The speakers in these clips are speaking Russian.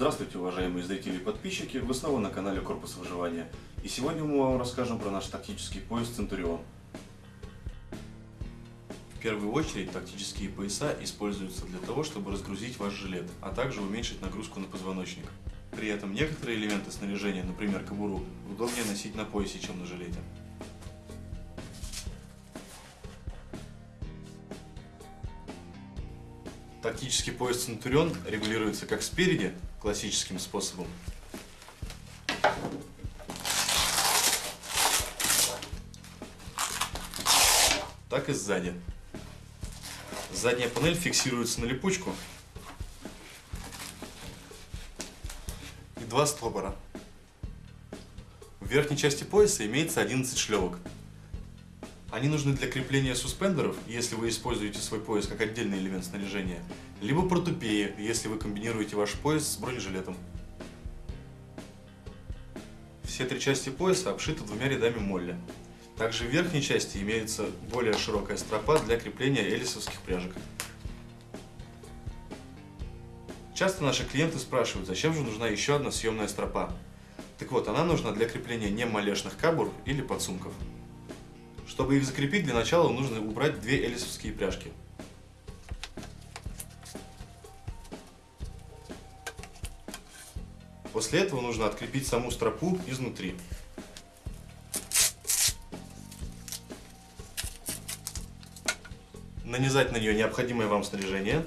Здравствуйте, уважаемые зрители и подписчики! Вы снова на канале Корпус Выживания. И сегодня мы вам расскажем про наш тактический пояс Центурион. В первую очередь тактические пояса используются для того, чтобы разгрузить ваш жилет, а также уменьшить нагрузку на позвоночник. При этом некоторые элементы снаряжения, например кобуру, удобнее носить на поясе, чем на жилете. Тактический пояс Центурион регулируется как спереди, классическим способом, так и сзади. Задняя панель фиксируется на липучку и два стопора. В верхней части пояса имеется 11 шлевок. Они нужны для крепления суспендеров, если вы используете свой пояс как отдельный элемент снаряжения, либо протупеи, если вы комбинируете ваш пояс с бронежилетом. Все три части пояса обшиты двумя рядами молли. Также в верхней части имеется более широкая стропа для крепления элисовских пряжек. Часто наши клиенты спрашивают, зачем же нужна еще одна съемная стропа. Так вот, она нужна для крепления немалешных кабур или подсумков. Чтобы их закрепить, для начала нужно убрать две элисовские пряжки. После этого нужно открепить саму стропу изнутри. Нанизать на нее необходимое вам снаряжение.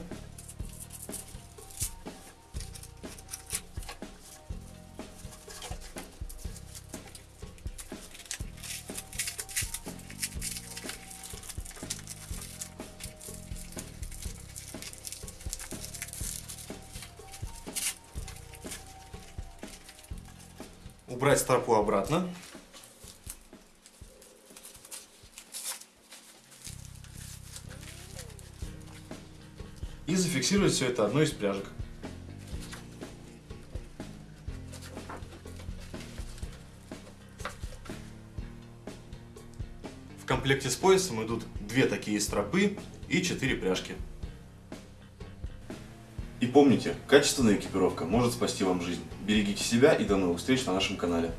Убрать стропу обратно. И зафиксировать все это одной из пряжек. В комплекте с поясом идут две такие стропы и четыре пряжки. И помните, качественная экипировка может спасти вам жизнь. Берегите себя и до новых встреч на нашем канале.